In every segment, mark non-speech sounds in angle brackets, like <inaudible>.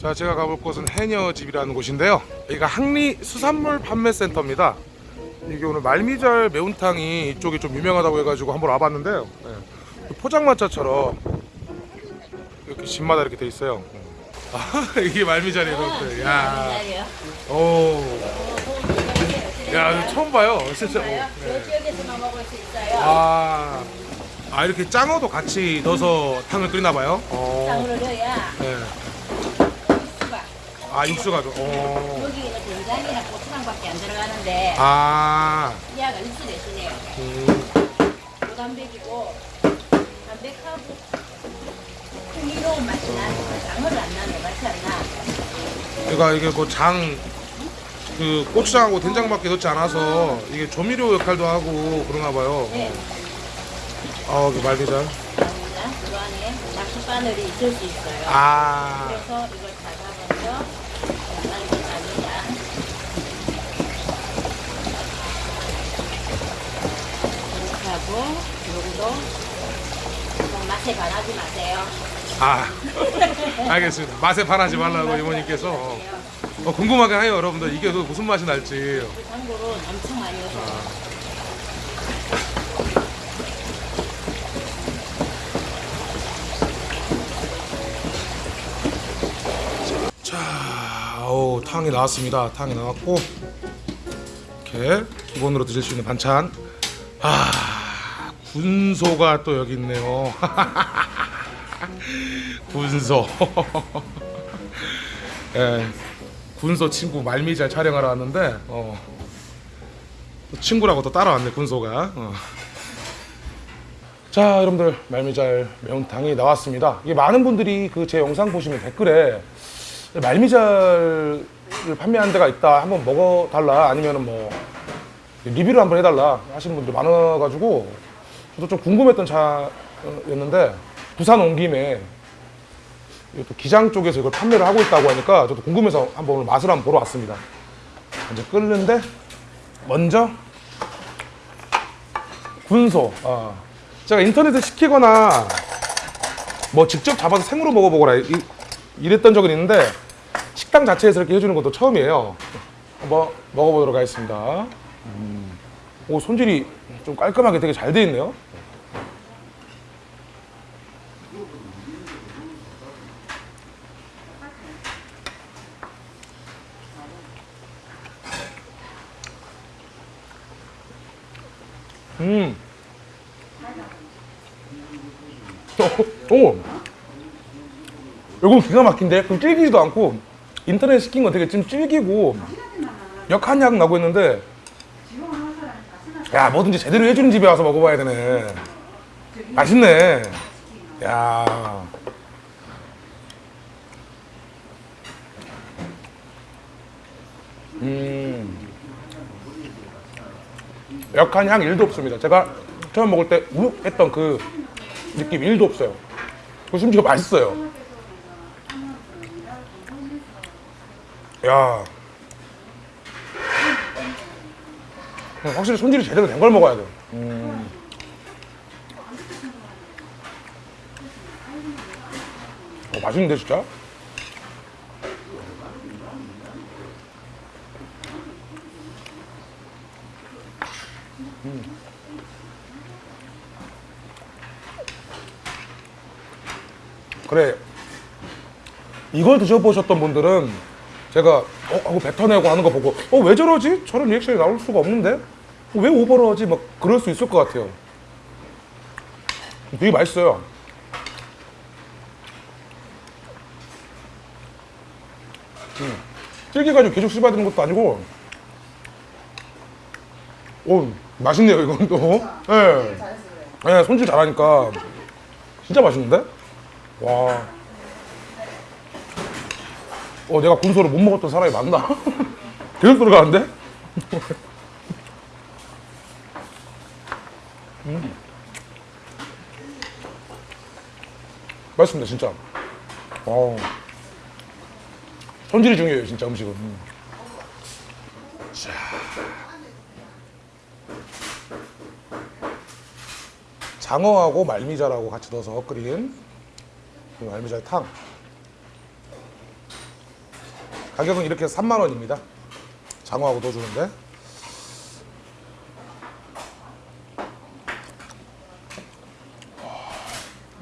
자 제가 가볼 곳은 해녀 집이라는 곳인데요. 여기가 항리 수산물 판매센터입니다. 이게 오늘 말미잘 매운탕이 이쪽이 좀 유명하다고 해가지고 한번 와봤는데요. 네. 포장마차처럼 이렇게 집마다 이렇게 돼 있어요. 아 <laughs> 이게 말미잘이에요 여러분들 야, 오, 야 처음 봐요. 진짜. 오, 네. 아, 아 이렇게 짱어도 같이 넣어서 탕을 끓이나 봐요? 어, 네. 아 육수가 좀 어. 여기는 된장이랑 고추장밖에 안 들어가는데 아 이하가 육수 대신에 음. 고단백이고 담백하고 풍미로운 맛이 나는 장어를 안 나는 맛이 안 나. 그러니까 이게 뭐장 그 고추장하고 된장밖에 넣지 않아서 이게 조미료 역할도 하고 그런가 봐요. 네. 아, 그. 그러면 그 안에 낙지 바늘이 있을 수 있어요. 아, 그래서 이걸 잡아서 이렇게 잡니다. 하고 요거도 좀 맛에 반하지 마세요. 아, <laughs> 알겠습니다. 맛에 반하지 말라고 이모님께서 어, 궁금하게 해요, 여러분들. 이게 그 무슨 맛이 날지. 그 참고로 엄청 많이 넣어서 자, 오, 탕이 나왔습니다. 탕이 나왔고 이렇게 기본으로 드실 수 있는 반찬. 아, 군소가 또 여기 있네요. <laughs> 군소. <laughs> 예, 군소 친구 말미잘 촬영하러 왔는데 어, 또 친구라고 또 따라왔네 군소가. 어. 자, 여러분들 말미잘 매운탕이 나왔습니다. 이게 많은 분들이 그 제 영상 보시면 댓글에 말미잘을 판매하는 데가 있다. 한번 먹어달라. 아니면은 뭐 리뷰를 한번 해달라 하시는 분들 많아가지고 저도 좀 궁금했던 차였는데 부산 온 김에 이또 기장 쪽에서 이걸 판매를 하고 있다고 하니까 저도 궁금해서 한번 오늘 맛을 한번 보러 왔습니다. 이제 끓는데 먼저 군소. 아, 제가 인터넷에 시키거나 뭐 직접 잡아서 생으로 먹어보거나 이- 이랬던 적은 있는데 식당 자체에서 이렇게 해주는 것도 처음이에요. 한번 먹어보도록 하겠습니다. 음. 오 손질이 좀 깔끔하게 되게 잘 돼 있네요. 음. 오, <laughs> 오. 이건 기가 막힌데 그 질기지도 않고 인터넷 시킨 건 되게 좀 질기고 역한 향 나고 있는데 야 뭐든지 제대로 해주는 집에 와서 먹어봐야 되네. 맛있네. 야. 음. 역한 향 1도 없습니다. 제가 처음 먹을 때 우욱 했던 그 느낌 1도 없어요. 그리고 심지어 맛있어요. 야 확실히 손질이 제대로 된 걸 먹어야 돼. 음. 어, 맛있는데 진짜? 음. 그래 이걸 드셔보셨던 분들은 제가 어 하고 뱉어내고 하는 거 보고 어 왜 저러지? 저런 리액션이 나올 수가 없는데 어, 왜 오버를 하지? 막 그럴 수 있을 것 같아요. 되게 맛있어요. 음. 질겨가지고 계속 씹어야 되는 것도 아니고 오 맛있네요 이건 또. 예. 네, 손질 잘하니까 진짜 맛있는데? 와. 어, 내가 군소를 못 먹었던 사람이 맞나? <laughs> 계속 들어가는데? 음. 맛있습니다, 진짜. 어. 손질이 중요해요, 진짜 음식은. 음. 자. 장어하고 말미잘하고 같이 넣어서 끓인 이 말미잘 탕. 가격은 이렇게 3만 원입니다. 장어하고 넣어주는데.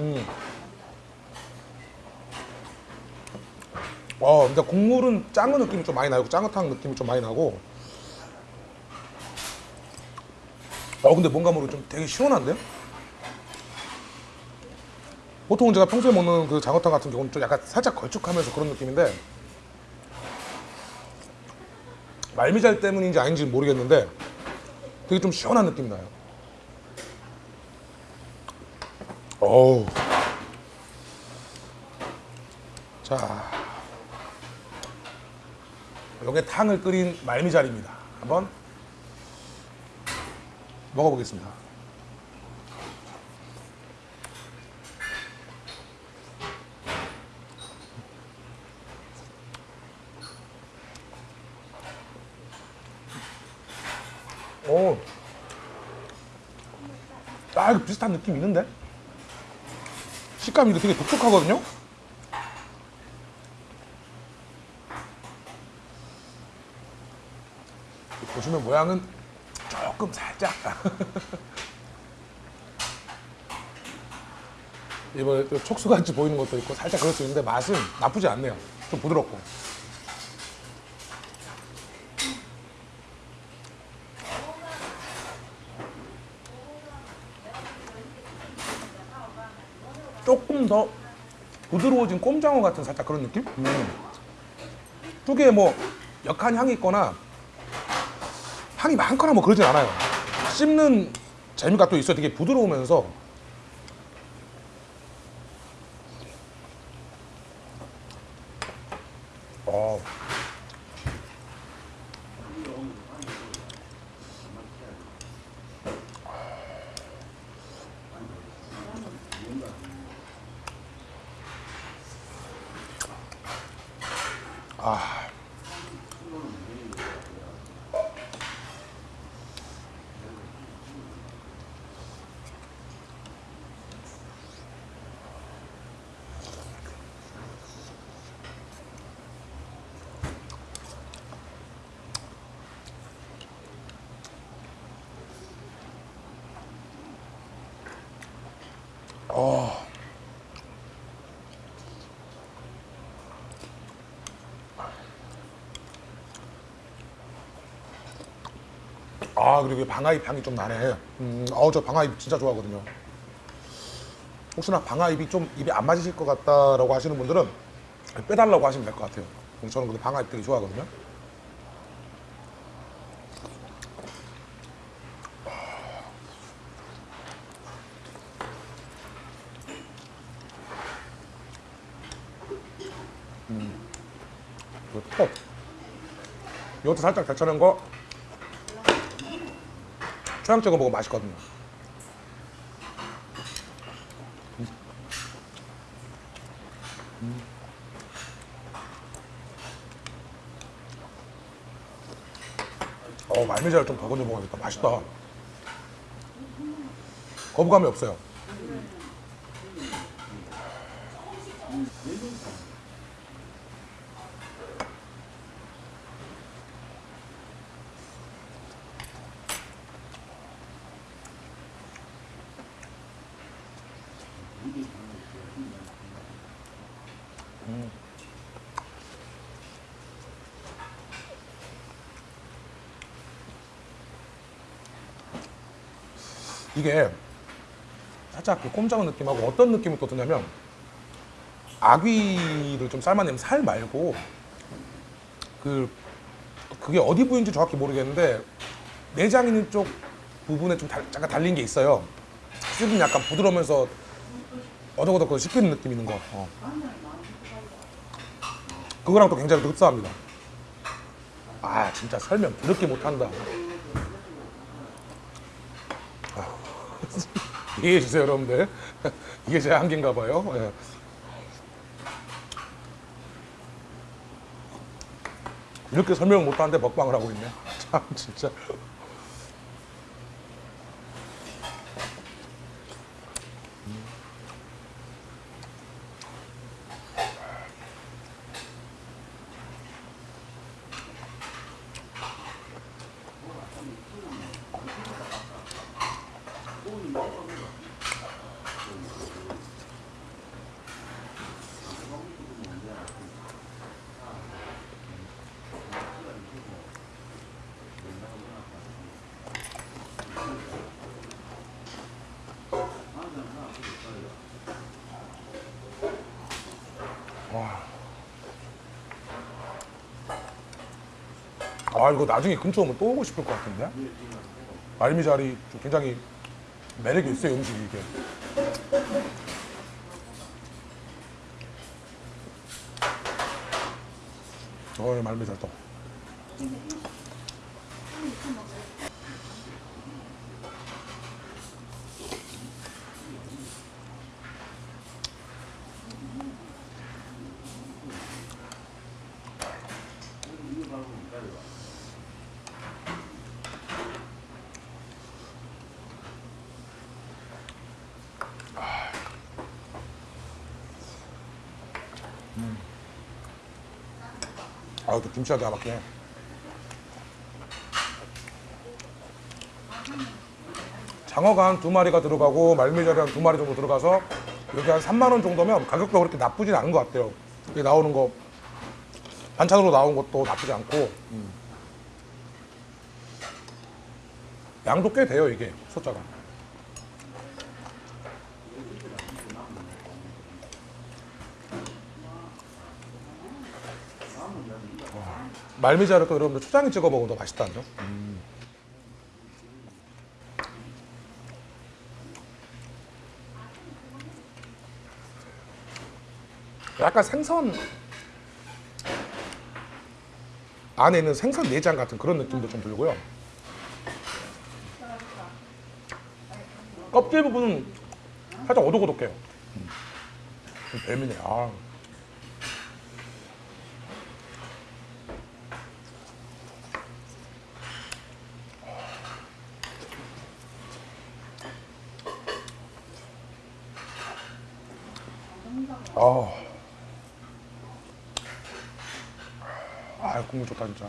음. 어, 근데 국물은 짱어 느낌이 좀 많이 나고 짱어탕 느낌이 좀 많이 나고. 어, 근데 뭔가 모르게 좀 되게 시원한데요? 보통은 제가 평소에 먹는 그 장어탕 같은 경우는 좀 약간 살짝 걸쭉하면서 그런 느낌인데 말미잘 때문인지 아닌지 는 모르겠는데 되게 좀 시원한 느낌이 나요. 어우. 자. 요게 탕을 끓인 말미잘입니다. 한번 먹어보겠습니다. 오. 아, 이거 비슷한 느낌 있는데? 식감이 되게 독특하거든요? 보시면 모양은 조금 살짝. <laughs> 이번에 또 촉수같이 보이는 것도 있고 살짝 그럴 수 있는데 맛은 나쁘지 않네요. 좀 부드럽고. 조금 더 부드러워진 꼼장어 같은 살짝 그런 느낌? 음. 특유의 뭐 역한 향이 있거나 향이 많거나 뭐 그러진 않아요. 씹는 재미가 또 있어요. 되게 부드러우면서 어. 아 그리고 이 방아잎 향이 좀 나네. 음, 어우 저 방아잎 진짜 좋아하거든요. 혹시나 방아잎이 좀 입에 안 맞으실 것 같다라고 하시는 분들은 빼달라고 하시면 될 것 같아요. 저는 근데 방아잎 되게 좋아하거든요. 톱. 이것도 살짝 데쳐낸 거 초양 찍어 먹으면 맛있거든요. 음. 어, 말미잘 좀더 건져 먹어야겠다. 맛있다. 거부감이 없어요. 이게 살짝 그 꼼장어 느낌하고 어떤 느낌이 또 드냐면 아귀를 좀 삶아내면 살 말고 그 그게 어디 부위인지 정확히 모르겠는데 내장 있는 쪽 부분에 좀 달, 약간 달린 게 있어요. 씹으면 약간 부드러우면서 어덕어덕 씹히는 느낌 있는 거. 어. 그거랑 또 굉장히 또 흡사합니다. 아 진짜 설명 그렇게 못한다. <laughs> 이해해 주세요, 여러분들. <laughs> 이게 제 한계인가 봐요. 예. 이렇게 설명을 못하는데 먹방을 하고 있네. <laughs> 참, 진짜. 아 이거 나중에 근처 오면 또 오고 싶을 것 같은데? 말미잘이 좀 굉장히 매력이 있어요 음식이 이게. 어 말미잘 또 아또 김치가 기가 막히네 장어가 한 두 마리가 들어가고 말미잘이 한 두 마리 정도 들어가서 이렇게 한 3만 원 정도면 가격도 그렇게 나쁘진 않은 것 같아요. 이게 나오는 거 반찬으로 나온 것도 나쁘지 않고. 음. 양도 꽤 돼요 이게 소자가 말미잘을 또 여러분들 초장에 찍어 먹으면 더 맛있다는 점. 약간 생선 안에 있는 생선 내장 같은 그런 느낌도 좀 들고요. 껍질 부분은 살짝 오독오독해요. 음. 뱀이네. 아. 아. 아, 국물 좋다 진짜.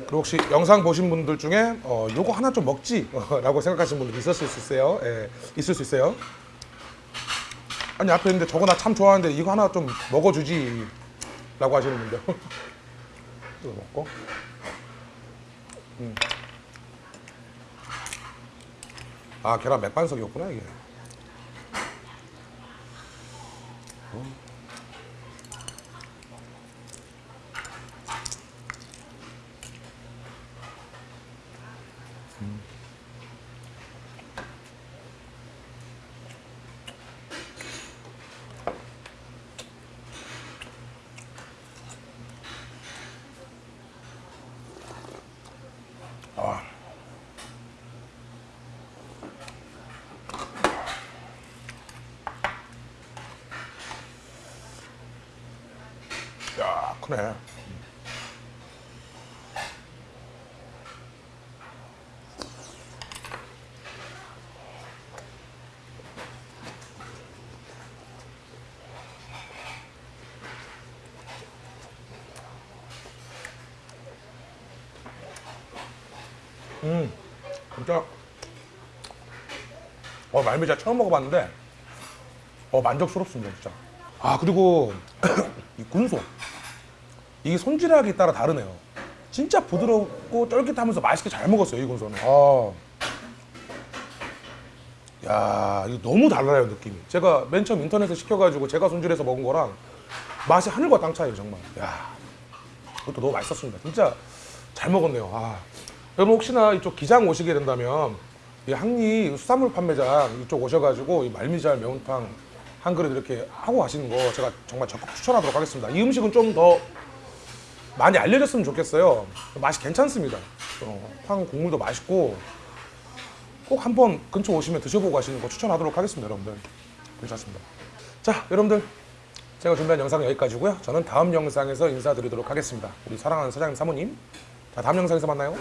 그리고 혹시 영상 보신 분들 중에 어, 요거 하나 좀 먹지 라고 <laughs> 생각하시는 분들 있었을 수 있어요. 예, 있을 수 있어요. 아니 앞에 있는데 저거 나 참 좋아하는데 이거 하나 좀 먹어주지 라고 하시는 분들 <laughs> 이거 먹고 음. 아 계란 맥반석이었구나 이게 아. 야 크네 음, 진짜. 어, 말미잘 처음 먹어봤는데, 어, 만족스럽습니다, 진짜. 아, 그리고, <coughs> 이 군소. 이게 손질하기 따라 다르네요. 진짜 부드럽고 쫄깃하면서 맛있게 잘 먹었어요, 이 군소는. 아. 야, 이거 너무 달라요, 느낌이. 제가 맨 처음 인터넷에 시켜가지고 제가 손질해서 먹은 거랑 맛이 하늘과 땅 차이에요, 정말. 야, 그것도 너무 맛있었습니다. 진짜 잘 먹었네요. 아. 여러분 혹시나 이쪽 기장 오시게 된다면 이 항리 수산물 판매장 이쪽 오셔가지고 이 말미잘 매운탕 한 그릇 이렇게 하고 가시는 거 제가 정말 적극 추천하도록 하겠습니다. 이 음식은 좀더 많이 알려졌으면 좋겠어요. 맛이 괜찮습니다. 어, 탕 국물도 맛있고 꼭 한번 근처 오시면 드셔보고 가시는 거 추천하도록 하겠습니다, 여러분들. 괜찮습니다. 자, 여러분들 제가 준비한 영상은 여기까지고요. 저는 다음 영상에서 인사드리도록 하겠습니다. 우리 사랑하는 사장님 사모님. 자, 다음 영상에서 만나요.